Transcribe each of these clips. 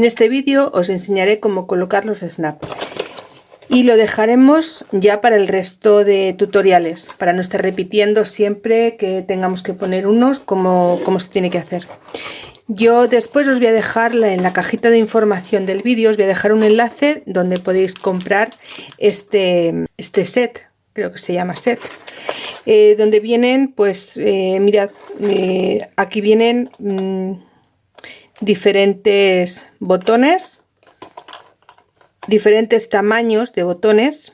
En este vídeo os enseñaré cómo colocar los snap y lo dejaremos ya para el resto de tutoriales para no estar repitiendo siempre que tengamos que poner unos como, se tiene que hacer. Yo después os voy a dejar en la cajita de información del vídeo, os voy a dejar un enlace donde podéis comprar este, este set, creo que se llama set, eh, donde vienen, pues eh, mirad, eh, aquí vienen... Mm, diferentes botones, diferentes tamaños de botones,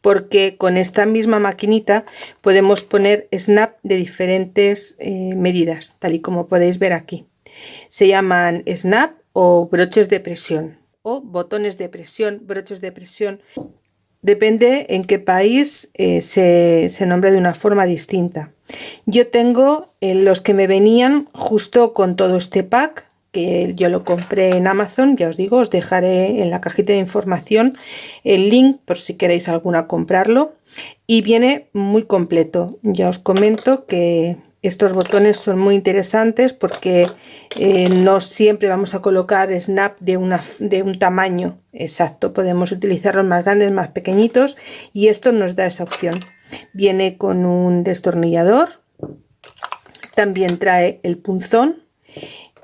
porque con esta misma maquinita podemos poner snap de diferentes eh, medidas, tal y como podéis ver aquí. Se llaman snap o broches de presión o botones de presión, broches de presión. Depende en qué país eh, se, se nombra de una forma distinta. Yo tengo eh, los que me venían justo con todo este pack que yo lo compré en Amazon, ya os digo, os dejaré en la cajita de información el link por si queréis alguna comprarlo y viene muy completo. Ya os comento que estos botones son muy interesantes porque eh, no siempre vamos a colocar snap de, una, de un tamaño exacto, podemos utilizarlos más grandes, más pequeñitos y esto nos da esa opción. Viene con un destornillador, también trae el punzón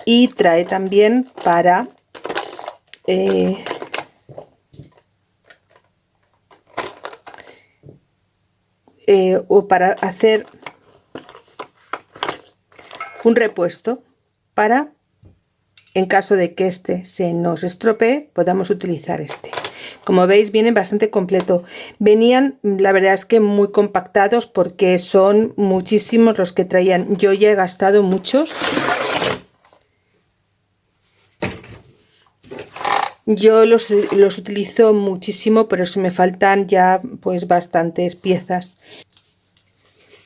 y trae también para eh, eh, o para hacer un repuesto para en caso de que este se nos estropee podamos utilizar este. Como veis vienen bastante completo. Venían la verdad es que muy compactados porque son muchísimos los que traían. Yo ya he gastado muchos Yo los, utilizo muchísimo, pero se me faltan ya pues bastantes piezas.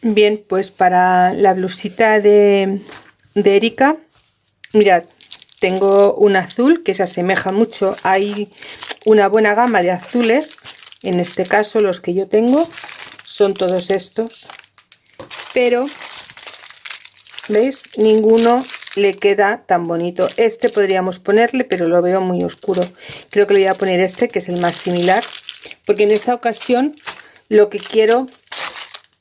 Bien, pues para la blusita de, de Erika, mirad, tengo un azul que se asemeja mucho. Hay una buena gama de azules, en este caso los que yo tengo son todos estos, pero ¿veis? Ninguno le queda tan bonito. Este podríamos ponerle pero lo veo muy oscuro. Creo que le voy a poner este que es el más similar porque en esta ocasión lo que quiero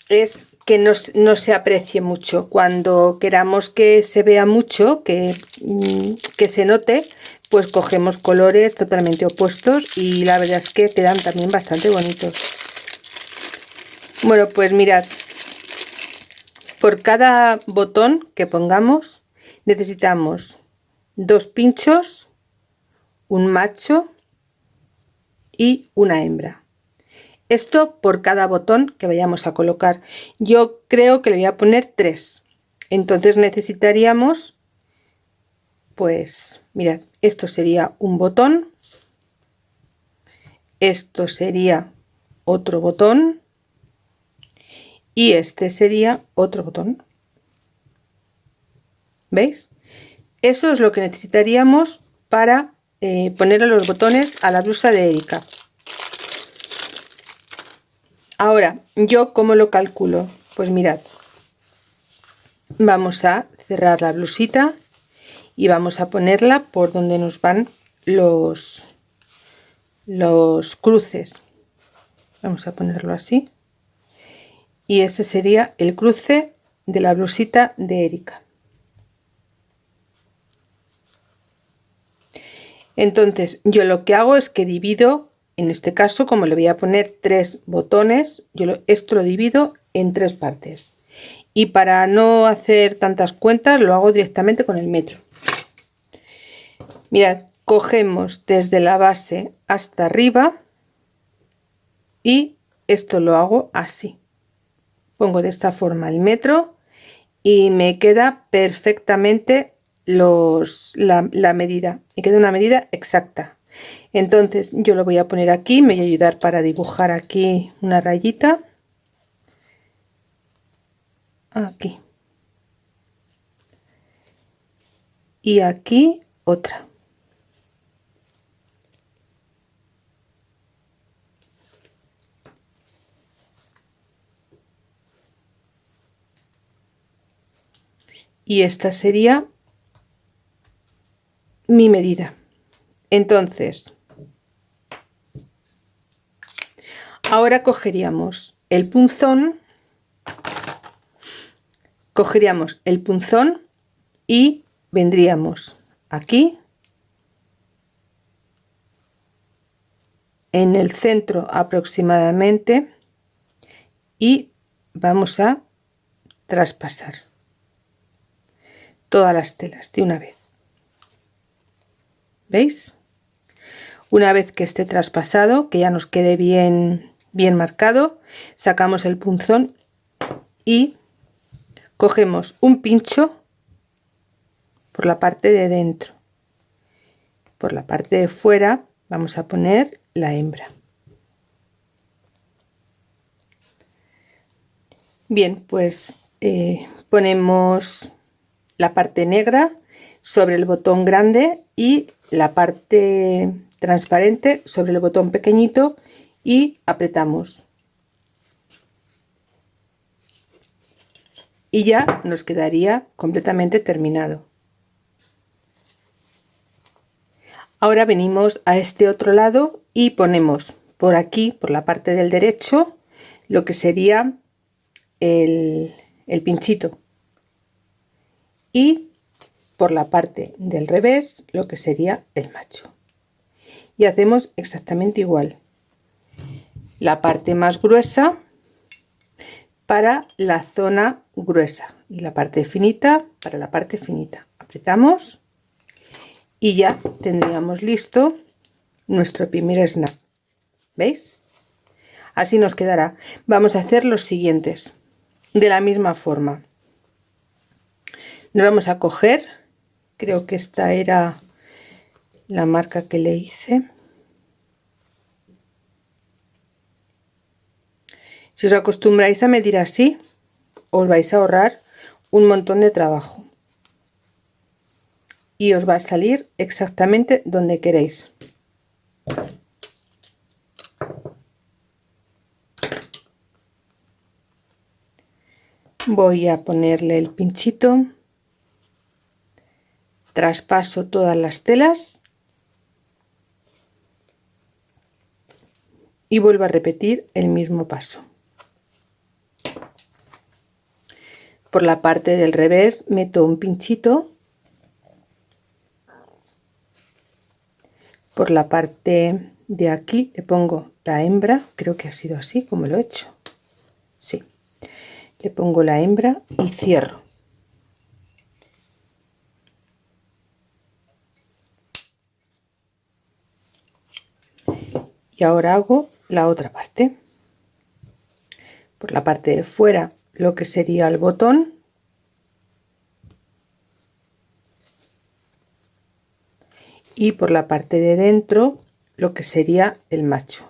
es que no, se aprecie mucho. Cuando queramos que se vea mucho que, mm, que se note pues cogemos colores totalmente opuestos y la verdad es que quedan también bastante bonitos. Bueno pues mirad por cada botón que pongamos necesitamos dos pinchos, un macho y una hembra. Esto por cada botón que vayamos a colocar. Yo creo que le voy a poner tres. Entonces necesitaríamos, pues, mirad, esto sería un botón. Esto sería otro botón. Y este sería otro botón. ¿Veis? Eso es lo que necesitaríamos para eh, ponerle los botones a la blusa de Erika. Ahora, ¿yo cómo lo calculo? Pues mirad, vamos a cerrar la blusita y vamos a ponerla por donde nos van los, los cruces. Vamos a ponerlo así. Y este sería el cruce de la blusita de Erika. Entonces yo lo que hago es que divido, en este caso como le voy a poner tres botones, yo esto lo divido en tres partes. Y para no hacer tantas cuentas lo hago directamente con el metro. Mirad, cogemos desde la base hasta arriba y esto lo hago así. Pongo de esta forma el metro y me queda perfectamente los, la, la medida y queda una medida exacta. Entonces yo lo voy a poner aquí me voy a ayudar para dibujar aquí una rayita. Aquí. Y aquí otra. Y esta sería mi medida. Entonces ahora cogeríamos el punzón cogeríamos el punzón y vendríamos aquí en el centro aproximadamente y vamos a traspasar todas las telas de una vez veis una vez que esté traspasado que ya nos quede bien bien marcado sacamos el punzón y cogemos un pincho por la parte de dentro. Por la parte de fuera vamos a poner la hembra. Bien pues eh, ponemos la parte negra sobre el botón grande y la parte transparente sobre el botón pequeñito y apretamos. Y ya nos quedaría completamente terminado. Ahora venimos a este otro lado y ponemos por aquí por la parte del derecho lo que sería el, el pinchito. Y por la parte del revés lo que sería el macho. Y hacemos exactamente igual. La parte más gruesa para la zona gruesa. Y la parte finita para la parte finita. Apretamos y ya tendríamos listo nuestro primer snap. Veis así nos quedará. Vamos a hacer los siguientes. De la misma forma. Nos vamos a coger creo que esta era la marca que le hice Si os acostumbráis a medir así, os vais a ahorrar un montón de trabajo. Y os va a salir exactamente donde queréis. Voy a ponerle el pinchito. Traspaso todas las telas. Y vuelvo a repetir el mismo paso. por la parte del revés meto un pinchito por la parte de aquí le pongo la hembra creo que ha sido así como lo he hecho sí le pongo la hembra y cierro ahora hago la otra parte. Por la parte de fuera lo que sería el botón. Y por la parte de dentro lo que sería el macho.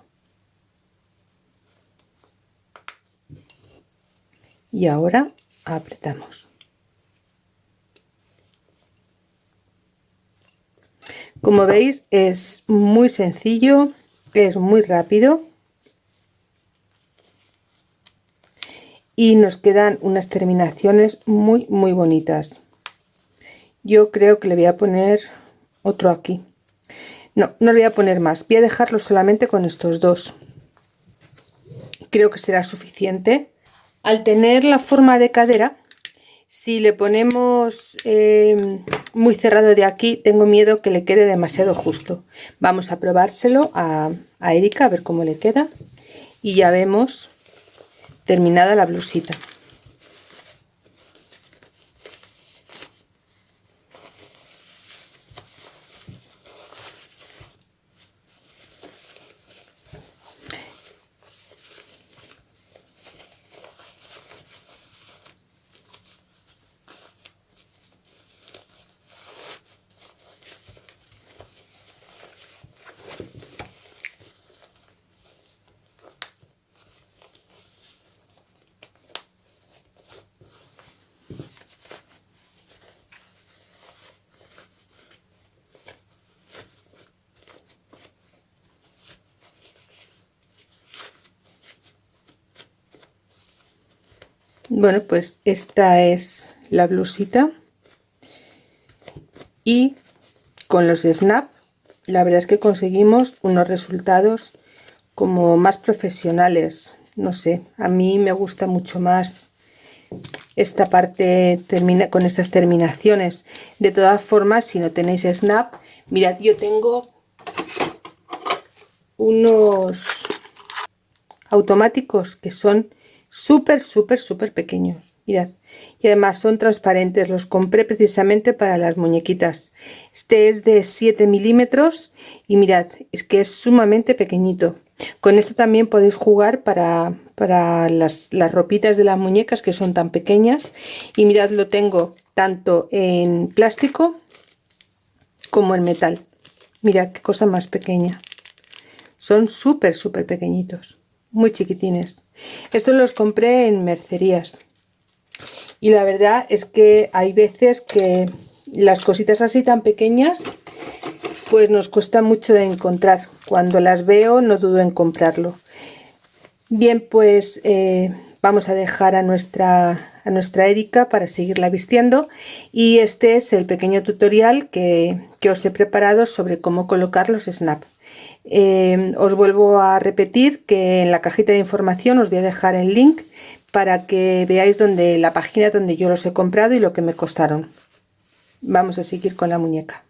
Y ahora apretamos. Como veis es muy sencillo es muy rápido. Y nos quedan unas terminaciones muy muy bonitas. Yo creo que le voy a poner otro aquí. No, no le voy a poner más. Voy a dejarlo solamente con estos dos. Creo que será suficiente. Al tener la forma de cadera si le ponemos eh, muy cerrado de aquí tengo miedo que le quede demasiado justo. Vamos a probárselo a, a Erika a ver cómo le queda. Y ya vemos terminada la blusita bueno pues esta es la blusita. Y con los snap la verdad es que conseguimos unos resultados como más profesionales. No sé a mí me gusta mucho más esta parte termina con estas terminaciones. De todas formas si no tenéis snap mirad yo tengo unos automáticos que son súper súper súper pequeños. Mirad. Y además son transparentes los compré precisamente para las muñequitas. Este es de 7 milímetros y mirad es que es sumamente pequeñito. Con esto también podéis jugar para, para las, las ropitas de las muñecas que son tan pequeñas. Y mirad lo tengo tanto en plástico como en metal. Mirad qué cosa más pequeña. Son súper súper pequeñitos. Muy chiquitines estos los compré en mercerías. Y la verdad es que hay veces que las cositas así tan pequeñas pues nos cuesta mucho de encontrar. Cuando las veo no dudo en comprarlo. Bien pues eh, vamos a dejar a nuestra a nuestra Erika para seguirla vistiendo. Y este es el pequeño tutorial que, os he preparado sobre cómo colocar los snap eh, os vuelvo a repetir que en la cajita de información os voy a dejar el link para que veáis donde la página donde yo los he comprado y lo que me costaron. Vamos a seguir con la muñeca